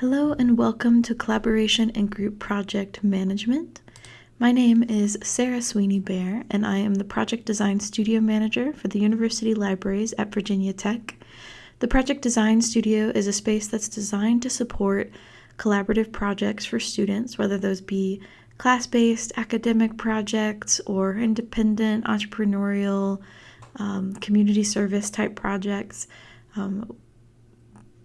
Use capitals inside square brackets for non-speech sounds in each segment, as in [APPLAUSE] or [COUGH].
Hello and welcome to Collaboration and Group Project Management. My name is Sarah Sweeney Bear, and I am the Project Design Studio Manager for the University Libraries at Virginia Tech. The Project Design Studio is a space that's designed to support collaborative projects for students, whether those be class based academic projects or independent entrepreneurial um, community service type projects. Um,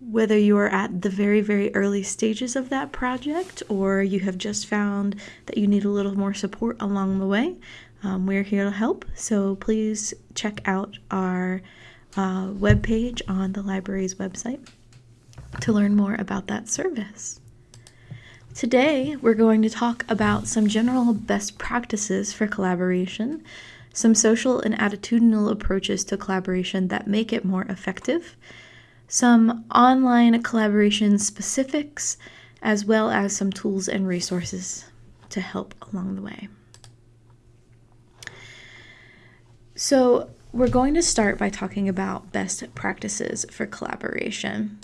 whether you are at the very, very early stages of that project or you have just found that you need a little more support along the way, um, we're here to help. So please check out our uh, webpage on the library's website to learn more about that service. Today, we're going to talk about some general best practices for collaboration, some social and attitudinal approaches to collaboration that make it more effective some online collaboration specifics, as well as some tools and resources to help along the way. So, we're going to start by talking about best practices for collaboration.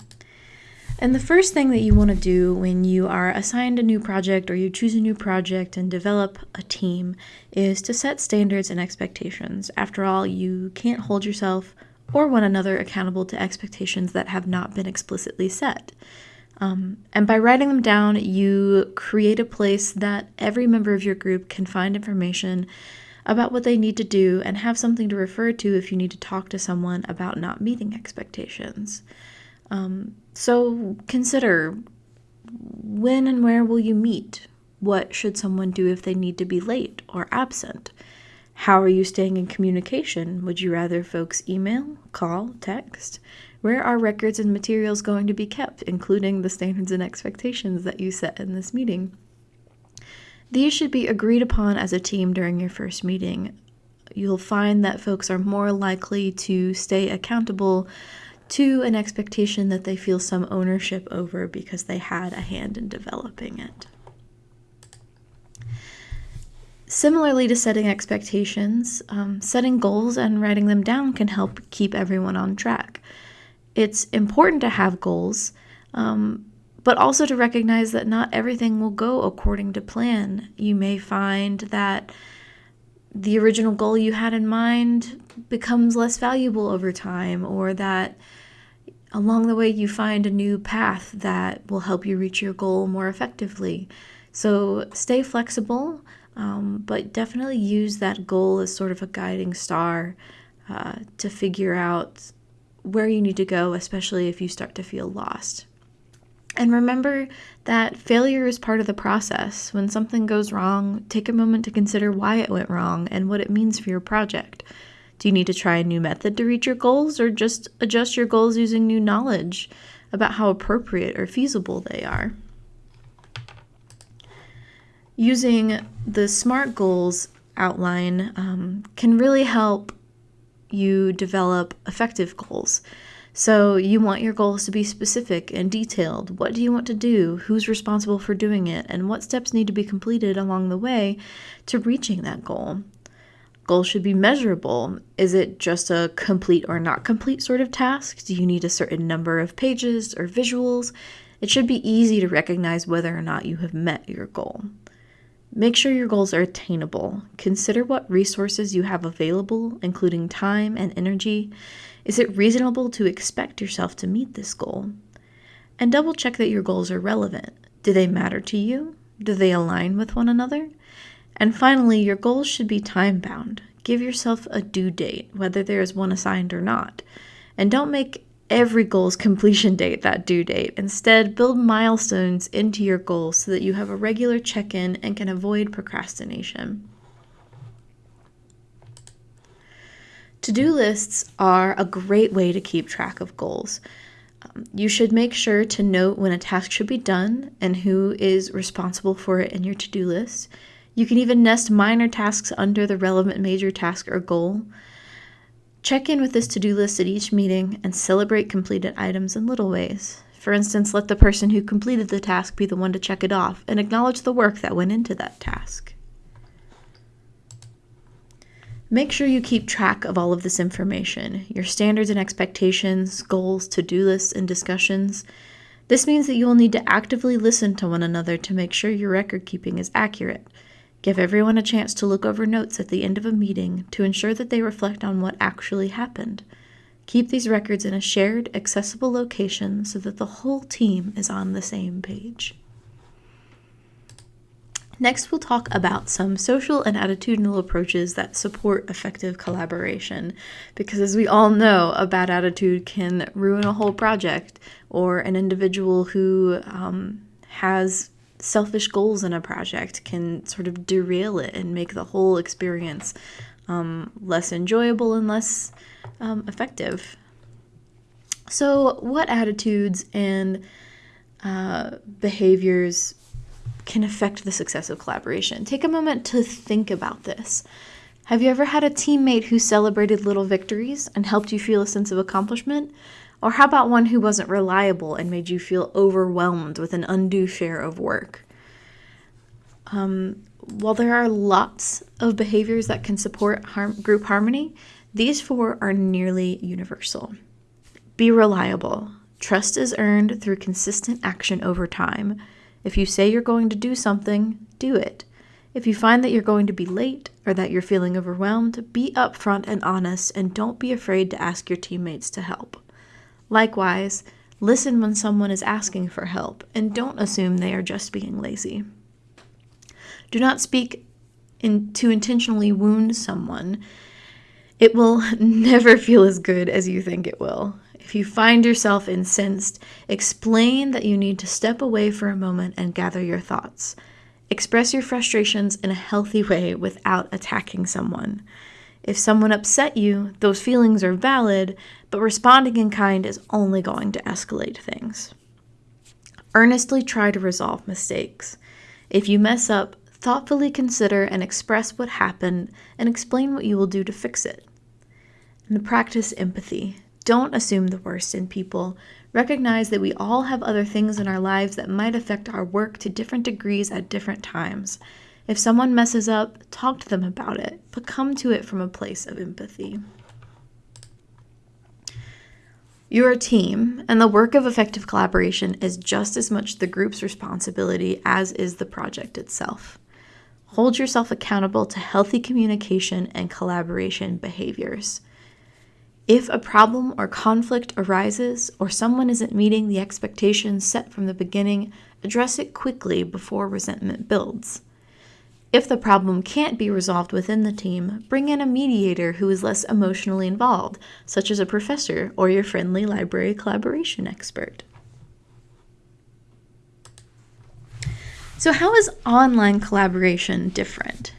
And the first thing that you want to do when you are assigned a new project or you choose a new project and develop a team is to set standards and expectations. After all, you can't hold yourself or one another accountable to expectations that have not been explicitly set. Um, and by writing them down, you create a place that every member of your group can find information about what they need to do and have something to refer to if you need to talk to someone about not meeting expectations. Um, so consider when and where will you meet? What should someone do if they need to be late or absent? How are you staying in communication? Would you rather folks email, call, text? Where are records and materials going to be kept, including the standards and expectations that you set in this meeting? These should be agreed upon as a team during your first meeting. You'll find that folks are more likely to stay accountable to an expectation that they feel some ownership over because they had a hand in developing it. Similarly to setting expectations, um, setting goals and writing them down can help keep everyone on track. It's important to have goals, um, but also to recognize that not everything will go according to plan. You may find that the original goal you had in mind becomes less valuable over time, or that along the way you find a new path that will help you reach your goal more effectively. So stay flexible. Um, but definitely use that goal as sort of a guiding star uh, to figure out where you need to go, especially if you start to feel lost. And remember that failure is part of the process. When something goes wrong, take a moment to consider why it went wrong and what it means for your project. Do you need to try a new method to reach your goals or just adjust your goals using new knowledge about how appropriate or feasible they are? Using the SMART goals outline um, can really help you develop effective goals. So, you want your goals to be specific and detailed. What do you want to do? Who's responsible for doing it? And what steps need to be completed along the way to reaching that goal? Goals should be measurable. Is it just a complete or not complete sort of task? Do you need a certain number of pages or visuals? It should be easy to recognize whether or not you have met your goal. Make sure your goals are attainable. Consider what resources you have available, including time and energy. Is it reasonable to expect yourself to meet this goal? And double check that your goals are relevant. Do they matter to you? Do they align with one another? And finally, your goals should be time bound. Give yourself a due date, whether there is one assigned or not. And don't make every goal's completion date that due date. Instead, build milestones into your goals so that you have a regular check in and can avoid procrastination. To do lists are a great way to keep track of goals. Um, you should make sure to note when a task should be done and who is responsible for it in your to do list. You can even nest minor tasks under the relevant major task or goal. Check in with this to do list at each meeting and celebrate completed items in little ways. For instance, let the person who completed the task be the one to check it off and acknowledge the work that went into that task. Make sure you keep track of all of this information your standards and expectations, goals, to do lists, and discussions. This means that you will need to actively listen to one another to make sure your record keeping is accurate. Give everyone a chance to look over notes at the end of a meeting to ensure that they reflect on what actually happened. Keep these records in a shared, accessible location so that the whole team is on the same page. Next, we'll talk about some social and attitudinal approaches that support effective collaboration. Because as we all know, a bad attitude can ruin a whole project, or an individual who um, has selfish goals in a project can sort of derail it and make the whole experience um, less enjoyable and less um, effective. So, what attitudes and uh, behaviors can affect the success of collaboration. Take a moment to think about this. Have you ever had a teammate who celebrated little victories and helped you feel a sense of accomplishment? Or how about one who wasn't reliable and made you feel overwhelmed with an undue share of work? Um, while there are lots of behaviors that can support group harmony, these four are nearly universal. Be reliable. Trust is earned through consistent action over time. If you say you're going to do something, do it. If you find that you're going to be late or that you're feeling overwhelmed, be upfront and honest and don't be afraid to ask your teammates to help. Likewise, listen when someone is asking for help and don't assume they are just being lazy. Do not speak in, to intentionally wound someone. It will [LAUGHS] never feel as good as you think it will. If you find yourself incensed, explain that you need to step away for a moment and gather your thoughts. Express your frustrations in a healthy way without attacking someone. If someone upset you, those feelings are valid, but responding in kind is only going to escalate things. Earnestly try to resolve mistakes. If you mess up, thoughtfully consider and express what happened and explain what you will do to fix it. And practice empathy. Don't assume the worst in people. Recognize that we all have other things in our lives that might affect our work to different degrees at different times. If someone messes up, talk to them about it, but come to it from a place of empathy. You're a team, and the work of effective collaboration is just as much the group's responsibility as is the project itself. Hold yourself accountable to healthy communication and collaboration behaviors. If a problem or conflict arises or someone isn't meeting the expectations set from the beginning, address it quickly before resentment builds. If the problem can't be resolved within the team, bring in a mediator who is less emotionally involved, such as a professor or your friendly library collaboration expert. So, how is online collaboration different?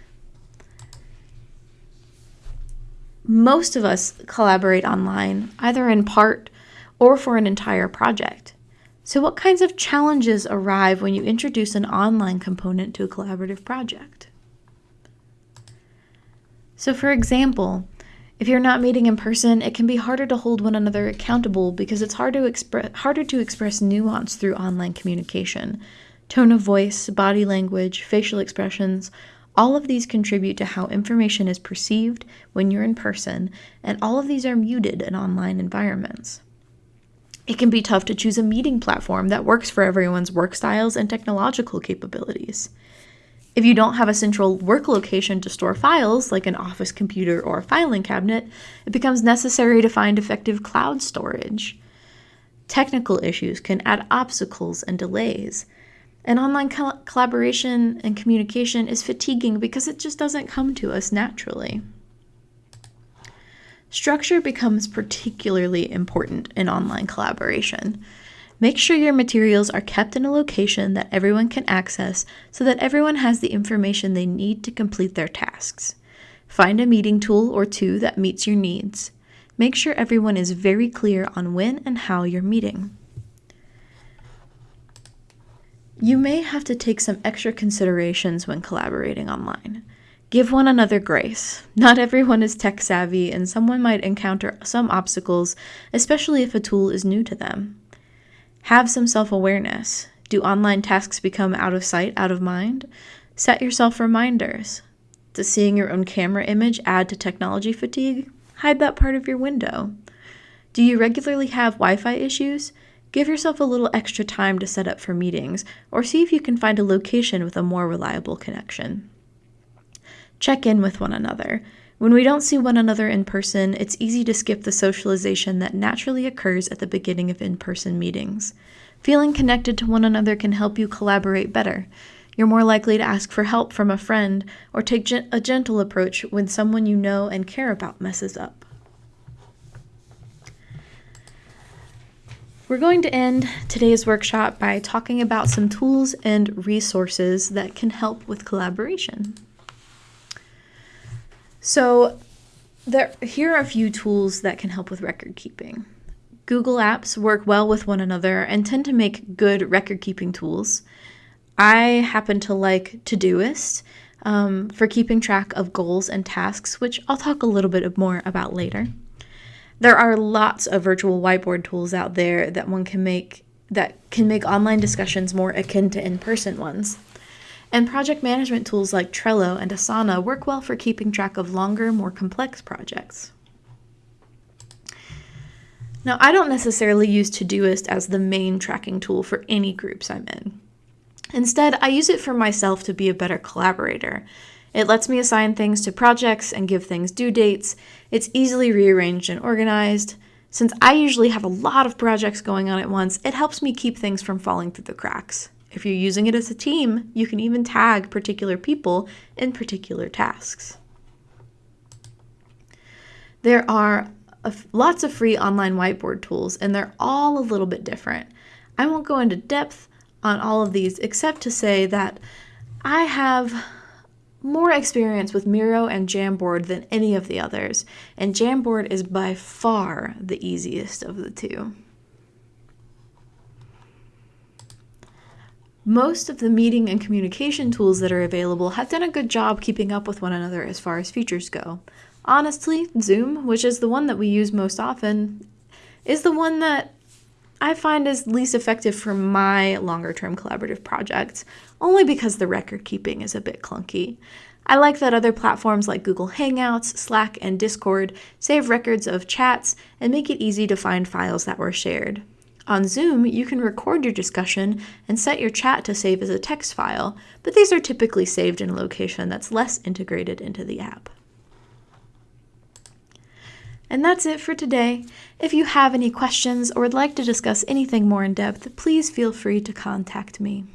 most of us collaborate online, either in part or for an entire project. So, what kinds of challenges arrive when you introduce an online component to a collaborative project? So, for example, if you're not meeting in person, it can be harder to hold one another accountable because it's hard to expre- harder to express nuance through online communication. Tone of voice, body language, facial expressions all of these contribute to how information is perceived when you're in person, and all of these are muted in online environments. It can be tough to choose a meeting platform that works for everyone's work styles and technological capabilities. If you don't have a central work location to store files, like an office computer or a filing cabinet, it becomes necessary to find effective cloud storage. Technical issues can add obstacles and delays, and online co- collaboration and communication is fatiguing because it just doesn't come to us naturally. Structure becomes particularly important in online collaboration. Make sure your materials are kept in a location that everyone can access so that everyone has the information they need to complete their tasks. Find a meeting tool or two that meets your needs. Make sure everyone is very clear on when and how you're meeting. You may have to take some extra considerations when collaborating online. Give one another grace. Not everyone is tech savvy, and someone might encounter some obstacles, especially if a tool is new to them. Have some self awareness. Do online tasks become out of sight, out of mind? Set yourself reminders. Does seeing your own camera image add to technology fatigue? Hide that part of your window. Do you regularly have Wi Fi issues? Give yourself a little extra time to set up for meetings, or see if you can find a location with a more reliable connection. Check in with one another. When we don't see one another in person, it's easy to skip the socialization that naturally occurs at the beginning of in person meetings. Feeling connected to one another can help you collaborate better. You're more likely to ask for help from a friend or take a gentle approach when someone you know and care about messes up. We're going to end today's workshop by talking about some tools and resources that can help with collaboration. So there, here are a few tools that can help with record keeping. Google Apps work well with one another and tend to make good record keeping tools. I happen to like Todoist um, for keeping track of goals and tasks, which I'll talk a little bit more about later. There are lots of virtual whiteboard tools out there that one can make that can make online discussions more akin to in-person ones. And project management tools like Trello and Asana work well for keeping track of longer, more complex projects. Now, I don't necessarily use Todoist as the main tracking tool for any groups I'm in. Instead, I use it for myself to be a better collaborator. It lets me assign things to projects and give things due dates. It's easily rearranged and organized. Since I usually have a lot of projects going on at once, it helps me keep things from falling through the cracks. If you're using it as a team, you can even tag particular people in particular tasks. There are lots of free online whiteboard tools, and they're all a little bit different. I won't go into depth on all of these except to say that I have more experience with Miro and Jamboard than any of the others, and Jamboard is by far the easiest of the two. Most of the meeting and communication tools that are available have done a good job keeping up with one another as far as features go. Honestly, Zoom, which is the one that we use most often, is the one that I find is least effective for my longer term collaborative projects, only because the record keeping is a bit clunky. I like that other platforms like Google Hangouts, Slack, and Discord save records of chats and make it easy to find files that were shared. On Zoom, you can record your discussion and set your chat to save as a text file, but these are typically saved in a location that's less integrated into the app. And that's it for today. If you have any questions or would like to discuss anything more in depth, please feel free to contact me.